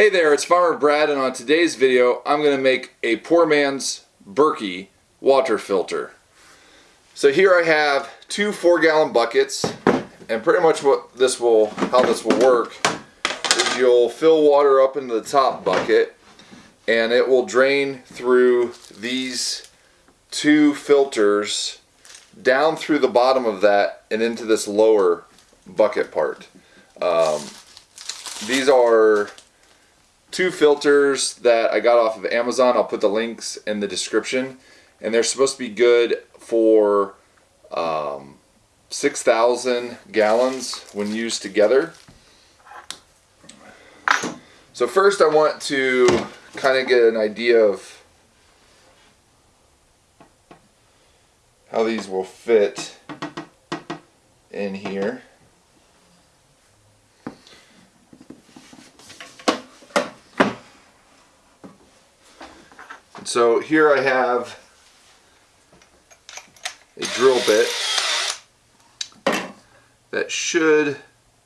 Hey there, it's Farmer Brad and on today's video I'm going to make a poor man's Berkey water filter. So here I have two four gallon buckets and pretty much what this will, how this will work is you'll fill water up into the top bucket and it will drain through these two filters down through the bottom of that and into this lower bucket part. Um, these are two filters that I got off of Amazon. I'll put the links in the description. And they're supposed to be good for um, 6,000 gallons when used together. So first I want to kind of get an idea of how these will fit in here. So here I have a drill bit that should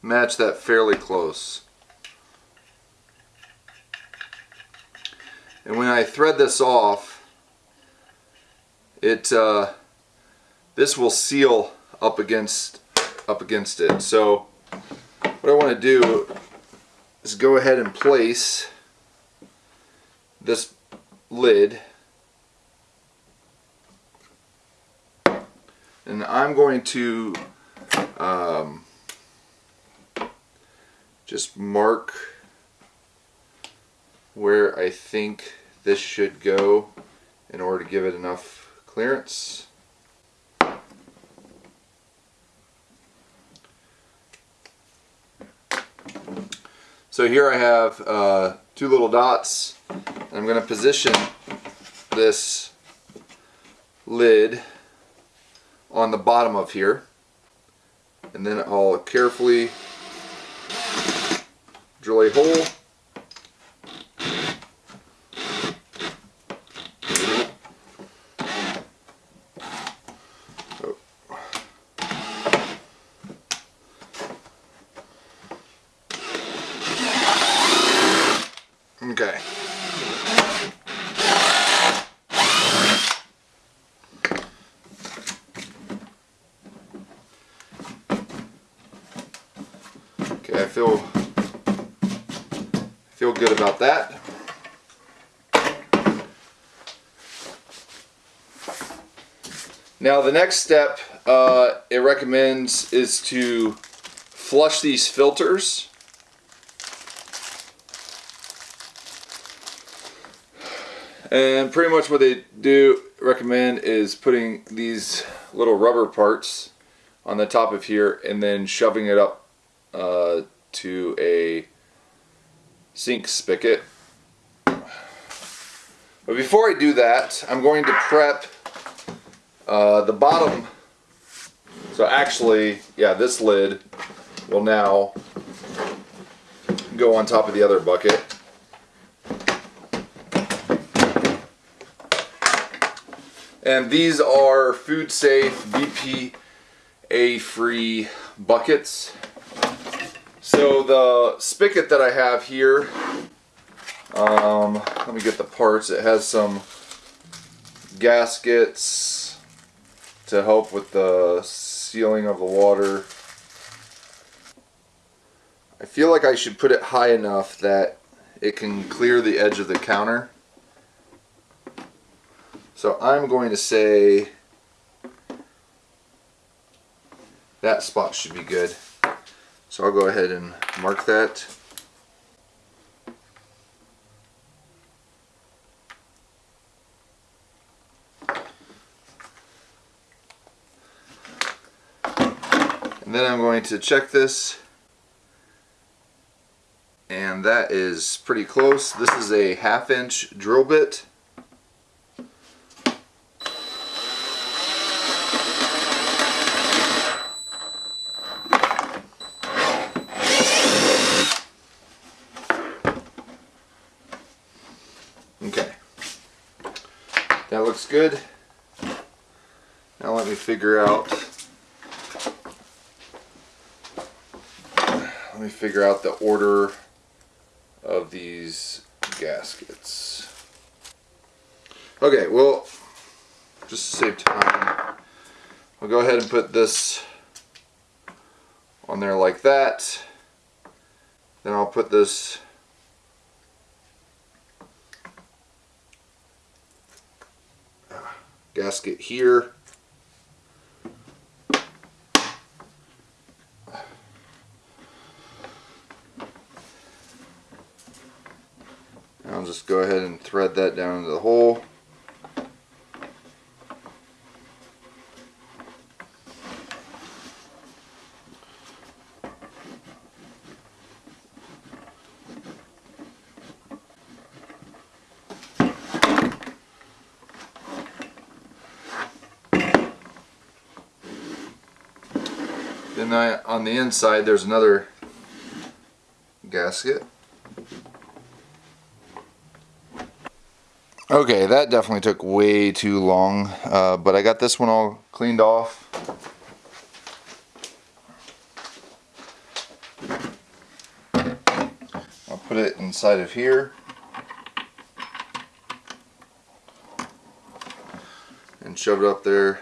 match that fairly close. And when I thread this off, it uh, this will seal up against up against it. So what I want to do is go ahead and place this lid and I'm going to um, just mark where I think this should go in order to give it enough clearance. So here I have uh, two little dots I'm going to position this lid on the bottom of here. And then I'll carefully drill a hole Okay. Okay, I feel feel good about that. Now the next step uh, it recommends is to flush these filters. And pretty much what they do recommend is putting these little rubber parts on the top of here and then shoving it up uh, to a sink spigot. But before I do that, I'm going to prep uh, the bottom. So actually, yeah, this lid will now go on top of the other bucket. And these are food safe, BPA free buckets. So the spigot that I have here, um, let me get the parts. It has some gaskets to help with the sealing of the water. I feel like I should put it high enough that it can clear the edge of the counter. So I'm going to say that spot should be good. So I'll go ahead and mark that. And then I'm going to check this and that is pretty close. This is a half inch drill bit. Okay. That looks good. Now let me figure out let me figure out the order of these gaskets. Okay, well, just to save time, I'll go ahead and put this on there like that. Then I'll put this gasket here. I'll just go ahead and thread that down into the hole. Then I, on the inside there's another gasket. Okay, that definitely took way too long, uh, but I got this one all cleaned off. I'll put it inside of here. And shove it up there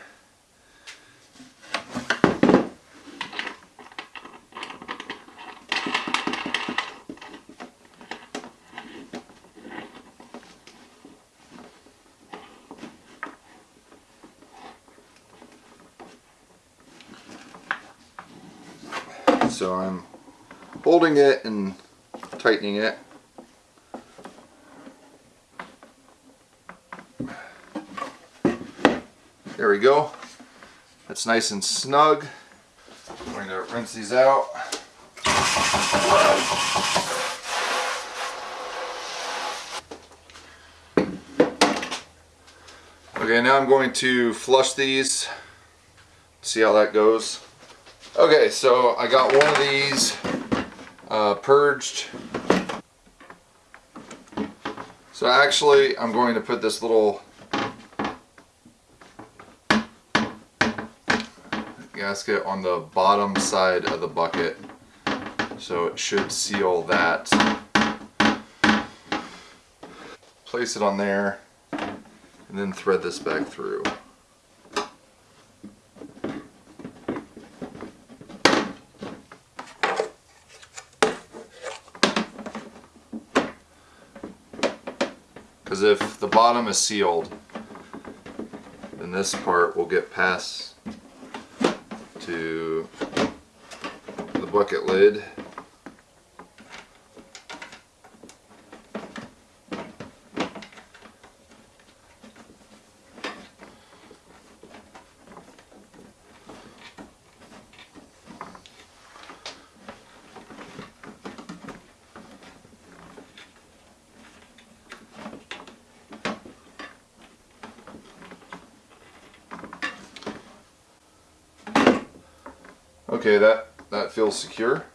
so I'm holding it and tightening it. There we go. That's nice and snug. I'm going to rinse these out. Okay, now I'm going to flush these. See how that goes. Okay, so I got one of these uh, purged. So actually, I'm going to put this little gasket on the bottom side of the bucket. So it should seal that. Place it on there and then thread this back through. Because if the bottom is sealed, then this part will get past to the bucket lid. Okay, that, that feels secure.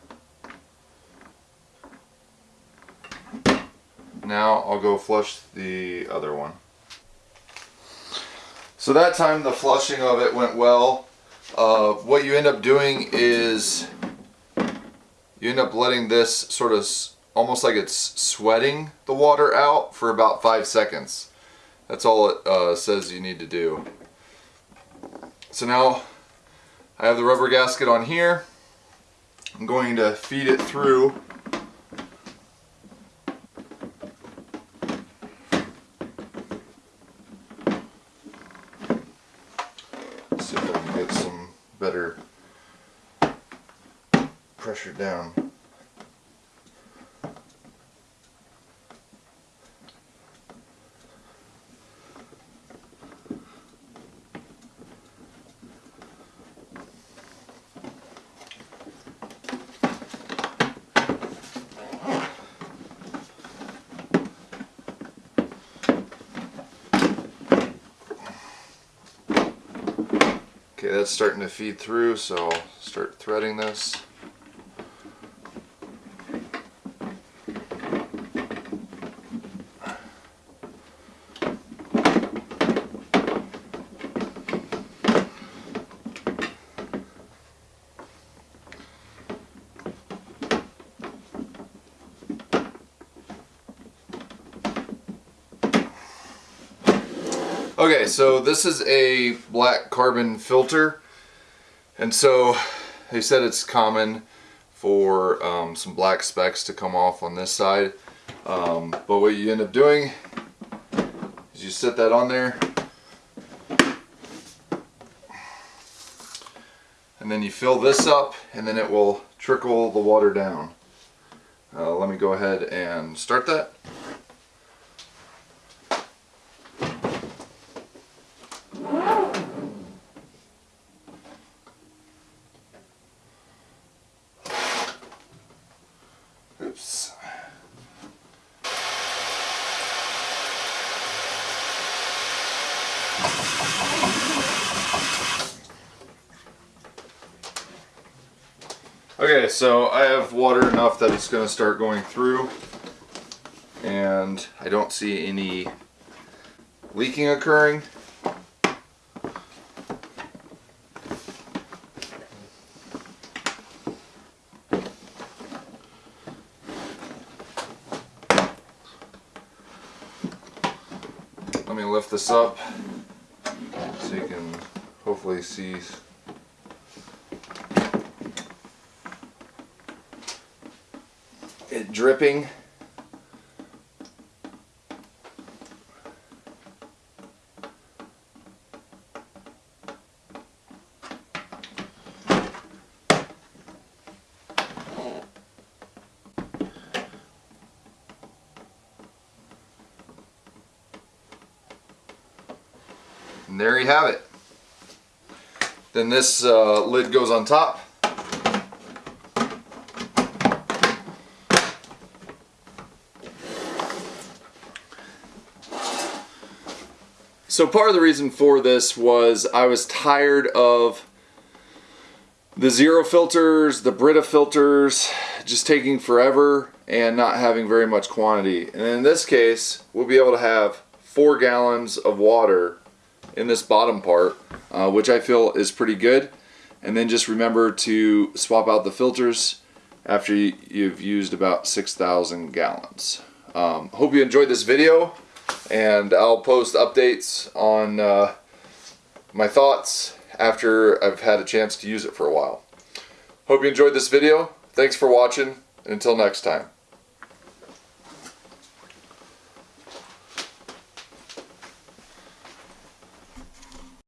Now I'll go flush the other one. So that time the flushing of it went well. Uh, what you end up doing is you end up letting this sort of almost like it's sweating the water out for about five seconds. That's all it uh, says you need to do. So now I have the rubber gasket on here. I'm going to feed it through. see if I can get some better pressure down. That's starting to feed through, so start threading this. Okay, so this is a black carbon filter. And so they said it's common for um, some black specks to come off on this side. Um, but what you end up doing is you set that on there. And then you fill this up and then it will trickle the water down. Uh, let me go ahead and start that. Okay, so I have water enough that it's going to start going through and I don't see any leaking occurring. Let me lift this up so you can hopefully see it dripping. And there you have it. Then this uh, lid goes on top. So part of the reason for this was I was tired of the zero filters, the Brita filters, just taking forever and not having very much quantity. And in this case, we'll be able to have four gallons of water in this bottom part, uh, which I feel is pretty good. And then just remember to swap out the filters after you've used about 6,000 gallons. Um, hope you enjoyed this video and I'll post updates on uh, my thoughts after I've had a chance to use it for a while. Hope you enjoyed this video. Thanks for watching, and until next time.